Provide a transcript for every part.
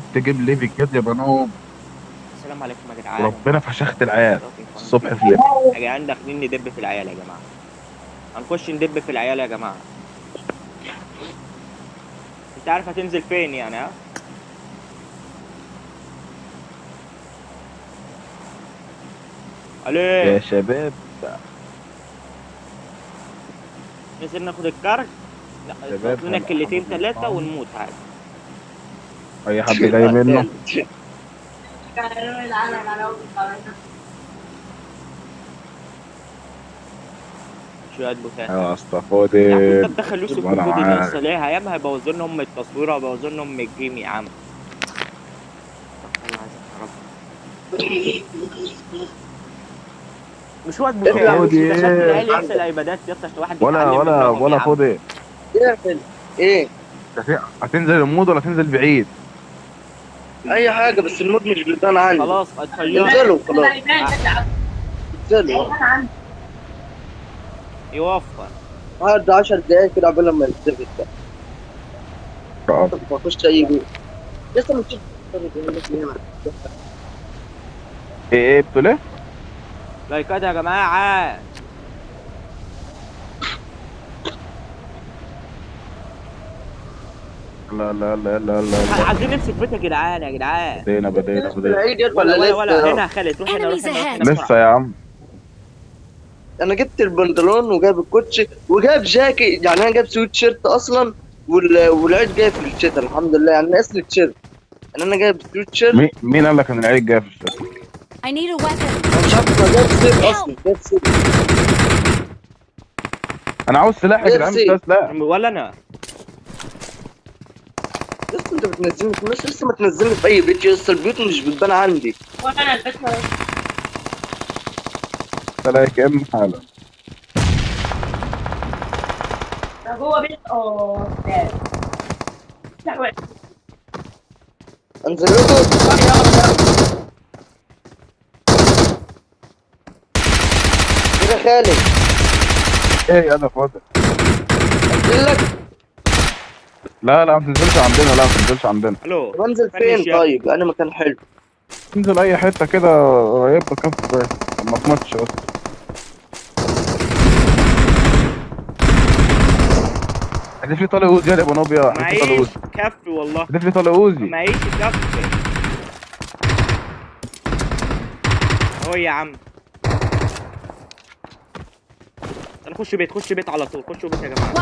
تجيب لي في الجد يا بنوب السلام عليكم يا جدعان. ربنا فشخت العيال. الصبح في الليل يا جدعان داخلين ندب في العيال يا جماعة. هنخش ندب في العيال يا جماعة. انت عارف هتنزل فين يعني ها؟ يا ألو شباب. ننزل ناخد الكارت لا لنا كلتين ثلاثة. ونموت عادي. أي حد جاي منه. شوية بوتات يا أسطى يا عم فودي انت تدخل يوسف وأنا وجودي معاك. لسه ليه أيام هيبوظوا لنا أم التصوير وهيبوظوا لنا أم ال game يا عم. مش شكل العيال يغسل ايبادات يا اسطى عشان واحد ولا ولا ولا اقفل إيه؟ هت- هتنزل ال mode ولا تنزل بعيد؟ أي حاجة بس ال mode مش بيبان عندي. خلاص اتخيل انزلوا خلاص. انزلوا. يوفر. قعد 10 دقايق كده قبل ما يتزفت ده آه. ما اخش أي بيت لسه مش إيه إيه بتقول إيه؟ لايكات يا جماعة. لا لا لا لا لا لا. عايزين نمسك بيت يا جدعان يا جدعان. بدينا بدينا بدينا. العيد يا ولا ولا ولا, هنا خالد روح هنا روح لسه يا عم. أنا جبت البنطلون وجايب الكوتشي وجايب جاكيت يعني أنا جايب سويت شيرت أصلا وال... والعيد جاي في الشتاء الحمد لله. يعني ناقص لي التيشيرت يعني أنا جايب سويت شيرت. مين مين قال لك إن العيد جاي في الشتاء؟ I need a weapon. أنا مش عارف أنا جايب سيف أصلا جايب سيف. أنا عاوز سلاح يا جدعان مش سلاح. ولا أنا. انت بتنزلني في لسه ما تنزلني في أي بيت لسه البيوت مش بتبان عندي. سلاح أم حالا جوه بيت آه انزل. لكم كده خالد إيه أنا فاضي. انزل لك لا لا ما تنزلش عندنا لا ما تنزلش عندنا. ألو. بنزل فين؟ طيب أنا مكان حلو. تنزل أي حتة كده يبقى كف بس ما تموتش بس. هدف لي طالع أوزي يا أبو نوبيا هدف لي طالع معيش أوزي. كف والله. هدف لي طالع أوزي. معيش كف. اهو يا عم. أنا خش بيت خش بيت على طول خشوا بيت يا جماعة.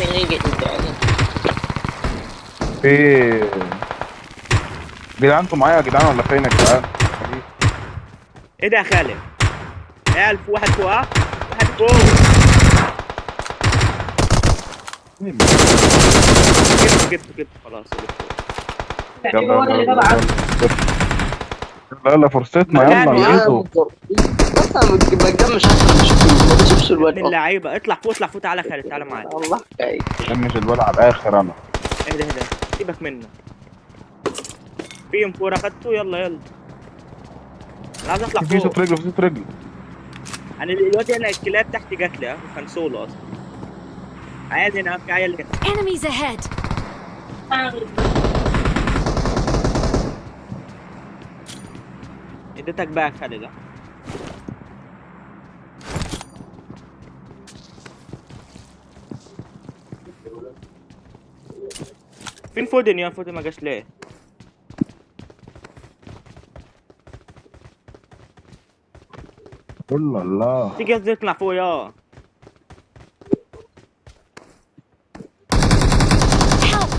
يا جدعان في جدعان أنتوا معايا يا جدعان ولا فين يا جدعان؟ إيه ده يا خالد؟ يا ألف واحد فوق ها؟ واحد فوق. جبت جبت جبت خلاص جبت يلا يلا. يلا يلا فرصتنا يلا يا نجيبه بس أنا ما أصلا مش ما بشوفش الواد. من أصلا اللعيبة. اطلع فوق اطلع فوق تعالى خالد تعالى معايا الله حكاية مش الولد على الآخر أنا. اهدى اهدى سيبك منه. في M4 اخدته يلا يلا. أنا عايز أطلع في صوت فوق. رجله في صوت رجله أنا دلوقتي أنا الكلاب تحت جات لي ها وكان سولو أصلا. عادي أنا في عيال هنا. Enemies ahead. اديتك يا خالد فين فودن يا فودن ما جاش ليه الله الله تيجي قصدي تطلع فوق يا Help.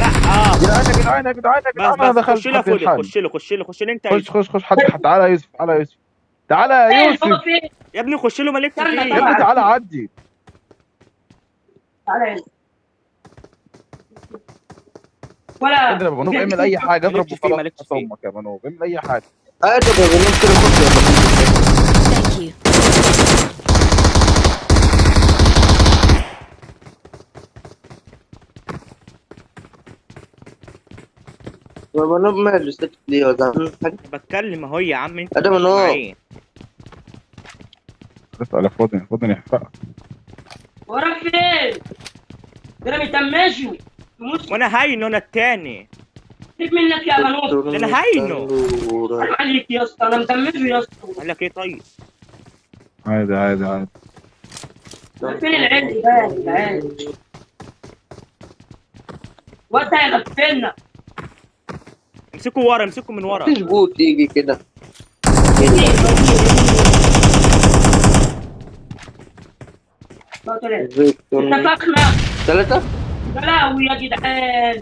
لا آه جدعان يا جدعان يا جدعان يا أنا دخلت خش له. خش له خش له خش له انت يا خش يوسف. خش خش حد حد تعالى يا يوسف تعالى يا يوسف. تعالى يا فين يوسف. فين يا ابني خش له مالك يا ابني تعالى. عدي. تعالى. هنا ولا اضرب يا بنوب اعمل أي حاجة اضرب وخلاص. أمك يا بنوب اعمل أي حاجة. هات يا بنوب كده خد يا بنوب يا بنوب ماله سكت ليه وزعلان حاجة بتكلم اهو يا عم انت آدم نور. معايا. اسأل فاضي فاضي يحرقك وراك فين؟ ده أنا متمشي. مش وأنا هاينه أنا التاني. سيب منك يا بنوت أنا هاينه. حرام عليك يا اسطى أنا مدمجه يا اسطى. قال لك إيه طيب؟ عادي عادي عادي. فين العد ده يا جدعان وانت هيغفلنا امسكوا ورا امسكوا من ورا. مفيش بوت يجي كده. اتفقنا ثلاثة بلاوي يا جدعان.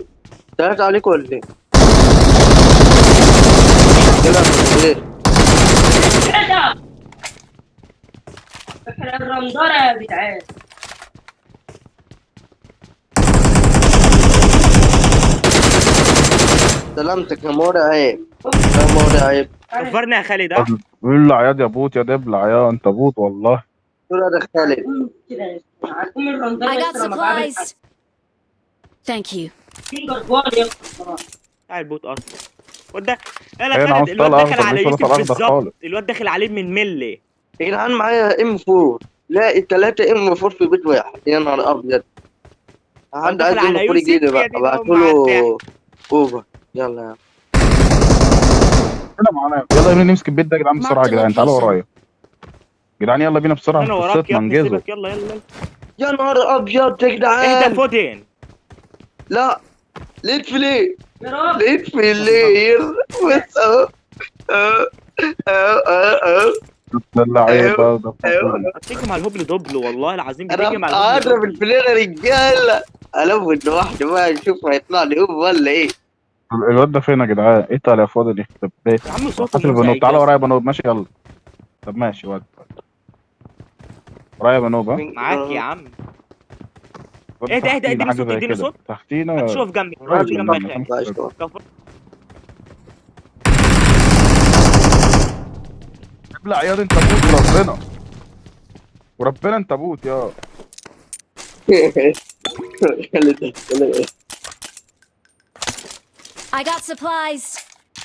ثلاثة عليك ولا إيه؟ كده إيه؟ الرندرة يا جدعان. سلامتك يا مرعب يا مرعب كفرنا يا خالد ابلع يا يا bot يا دبلع يا انت bot والله. دول ده خالد؟ يا I got اسطى لما بعمل supplies. Thank you. البوت أصلا. وده أنا هنا خالد الواد داخل على يوسف بالظبط. الواد داخل عليه من ملي. يا جدعان معايا ام 4 لا التلاتة ام 4 في بيت واحد يا نهار أبيض. حد دخل عايز ام على 4 يوسف يجيلي يا بقى دين ابعتوا أم له أوفر. يلا يا هنا معانا. يلا بينا نمسك البيت ده يا جدعان بسرعة يا جدعان. تعالوا ورايا. يا جدعان يلا بينا بسرعة. أنا وراك. يلا يلا يلا. يا نهار أبيض يا اهدى جدعان فودين لا. لقيت flare يا رب لقيت flare بس اهو اهو اهو اهو ده. اللعيبه ده أيوة. بتيجي مع الهبل double والله العظيم. بتيجي مع الهبل أضرب double ال flare يا رجاله الف لوحده بقى نشوف هيطلع لي ولا إيه؟ الواد ده فين يا جدعان؟ إيه طالع يا فاضل يخرب بيت يا عم هات البنوب تعالى يا ورايا يا بنوب ماشي يلا. طب ماشي ود ورايا يا بنوب ها معاك يا عم. الواد اهدى، اهدى، تحتينا اديني حاجة صوت، زي اديني كده. صوت. تحتينا شوف جنبي. راجل شوف جنبك جنبك. خالد. ماشي. كفر. ابلع يا انت bot وربنا. وربنا انت bot يا. خلي خلي I got supplies.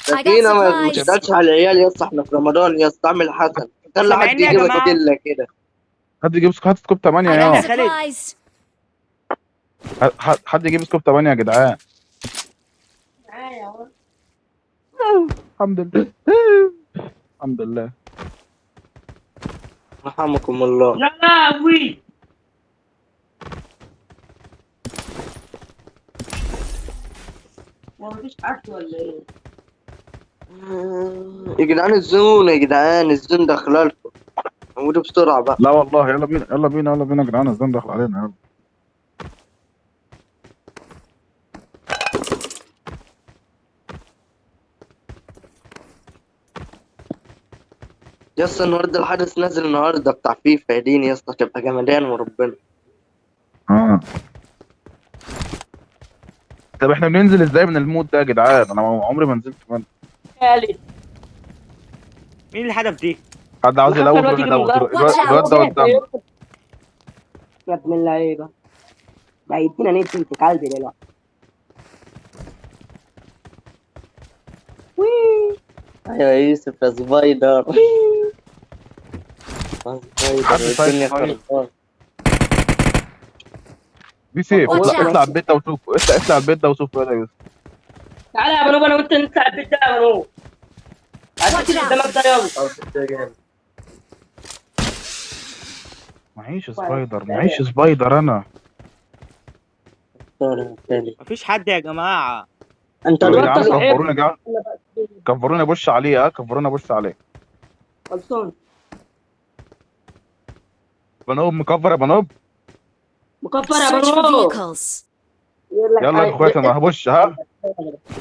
I got سفينة ما supplies. تشتغلش على العيال يا اسطى إحنا في رمضان يا اسطى اعمل حسن. خلي حد جماعة؟ كله كده. حد يجيب scope scope 8 I يا got خالد. حد يجيب scope 8 يا جدعان. معايا اهو الحمد لله. الحمد لله. رحمكم الله. يا لهوي. هو مفيش حد ولا إيه؟ يا جدعان الزون يا جدعان الزون داخله لكم موجودة بسرعة بقى. لا والله يلا بينا يلا بينا يلا بينا يا جدعان الزن داخل علينا يلا. يا اسطى النهارده الحدث نازل النهارده بتاع فيفا يا دين يا اسطى تبقى جمدان وربنا. آه. طب إحنا بننزل إزاي من ال mode ده يا جدعان؟ أنا عمري ما نزلت من خالد. مين الهدف دي؟ حد عاوز يلوت الواد. الواد ده قدام يا ابن اللعيبة. ده يدينا نت انت قلبي دلوقتي. أيوه يا يوسف يا سبايدر. سبايدر الدنيا طيب. بي سيف اطلع البيت ده وشوف اطلع اطلع البيت ده وشوف ولا يوسف تعالى يا بنوب أنا وانت نطلع البيت ده يا بنوب عايز. قدامك ده يلا معيش سبايدر معيش سبايدر أنا. مفيش حد يا جماعة. أنت دلوقتي كفرونا يا جدعان كفرونا بوش عليه ها؟ كفرونا بوش عليه. خلصان. بنوب مكفر يا بنوب مكفر يا. يلا يا اخواتي أنا هبش ها؟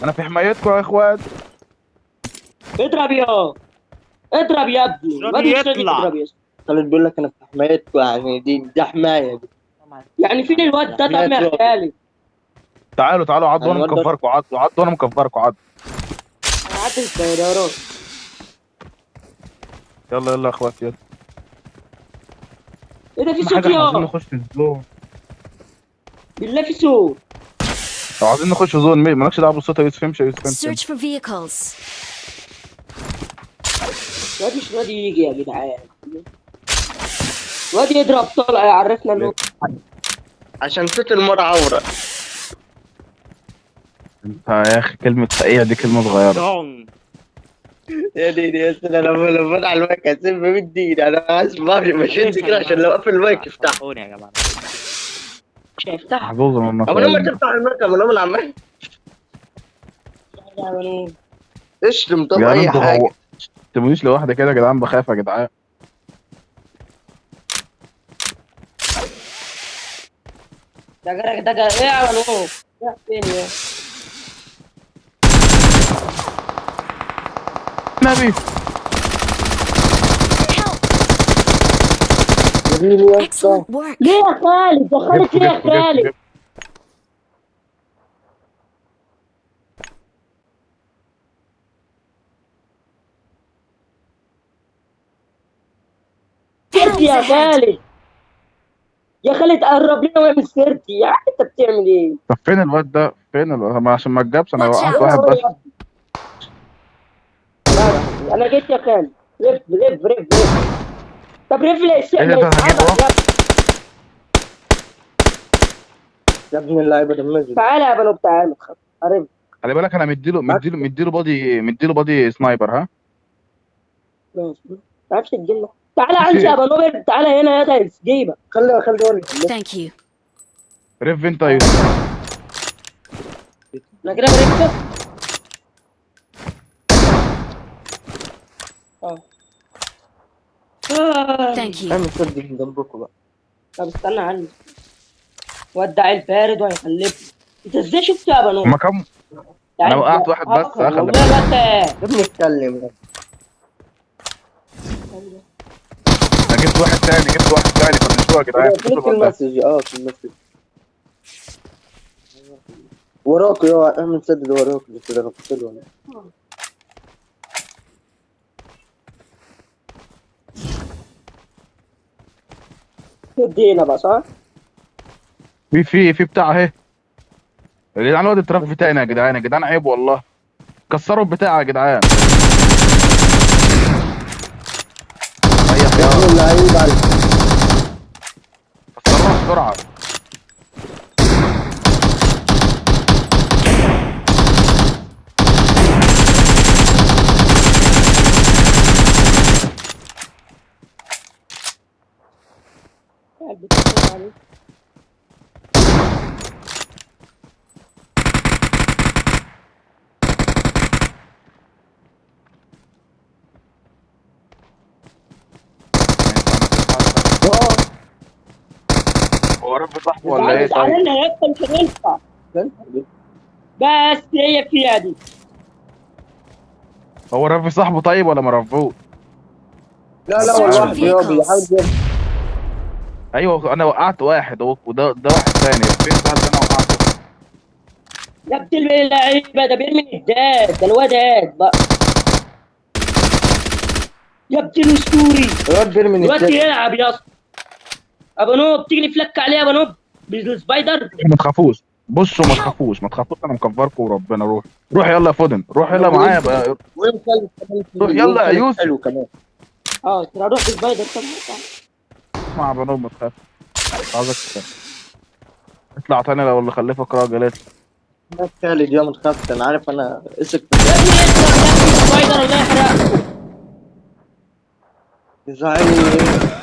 أنا في حمايتكم يا اخوات. اضرب يا اضرب يا ابني. ما بيشتغل يطلع. اضرب يا. خالد بيقول لك أنا في حمايتكم يعني دي دي حماية دي. يعني فين الواد ده طب يا تعالوا تعالوا عضوا أنا ده- مكفركم عضوا عضوا أنا مكفركم عضوا أنا الطيارات يلا يلا يا اخواتي يلا. إيه ده في صوت يا. نخش الزون. بالله في صوت لو عايزين نخش زون مي- مالكش دعوة بالصوت يا يوسف. امشي يا يوسف امشي. Search for vehicles. الواد مش راضي يجي يا جدعان. الواد يضرب طلع يعرفنا انه عشان صوت المرة عورة. انت يا أخي كلمة فقيع دي كلمة صغيرة. يا ديني يا سيدي أنا لما لما فتح المايك هسيب بالدين أنا عايز ما في مشيت كده عشان لو قفل المايك يفتح صحوني يا جماعة. مش هيفتح محظوظ من أبو لما النصارى تفتح المايك أبو لما العمال. اشتم طب أي حاجة. هو تسيبونيش لوحدي كده يا جدعان؟ بخاف يا جدعان. دقا دقا إيه يا ولو يا فين يا؟ نبي. Excellent work. ليه يا خالد؟ دخلت ليه يا خالد. سيرتي يا خالد. يا خالد قرب لنا واعمل سيرتي. يا عم انت بتعمل إيه؟ طب فين الواد ده؟ فين الواد ما عشان ما اتجابش أنا وقعت. واحد بس. أنا جيت يا خالد. رف رف رف رف طب رف لي الشيء إيه اللي هجيبه؟ يتعبك يا يا ابن اللعيبة دمجني تعالى يا بنو تعالى. عرف خلي بالك أنا مديله مديله مديله بادي مديله بادي سنايبر ها؟ ماشي. ما تعرفش تجينا تعالى عندي يا بنو تعالى هنا يا ده جيبك. خلي خلي اوريك Thank you. ريف انت يا يوسف أنا كده بركب آه. Thank you. اعمل سد من جنبكم بقى. طب استنى عني ودع البارد وهيخلفني انت إزاي شفت يا بنو؟ هما كام أنا وقعت واحد بس، أخلي والله ده يا ابني اتكلم أنا جبت واحد تاني جبت واحد تاني فنشوها يا جدعان؟ في المسج آه في المسج. وراك يا اعمل سدد وراك كده غفلت له. ادينا بقى صح؟ في في في بتاع اهي. يا جدعان الواد التراف بتاعنا يا جدعان يا جدعان عيب والله. كسروا البتاع يا جدعان. ريح يا ابن اللعيب عليك كسروها بسرعة هو رب ولا إيه طيب. لنا يا اسطى مش هينفع بس هي فيها دي هو رب صاحبه طيب ولا ما لا لا هو واحد يا بيحاول. أيوه أنا وقعت واحد اهو وده ده واحد تاني فين ده اللي أنا وقعته يا ابن اللعيبه ده بيرمي الداد ده الواد هاد بقى يا ابن الاسطوري الواد بيرمي الواد التاني. يلعب يا اسطى ابو نوب تيجي نفلك عليه يا ابو نوب بالسبايدر ما تخافوش بصوا ما تخافوش ما تخافوش أنا مكفركم وربنا روح روح يلا يا فودن روح يلا معايا بقى روح يلا يا يوسف. آه ترى أروح بالسبايدر طب اسمع بنوب ما تخافش عاوزك تخاف اطلع تاني لو اللي خلفك راجل اطلع الناس خالد يا ما تخافش أنا عارف أنا اسك يا ابني اطلع يا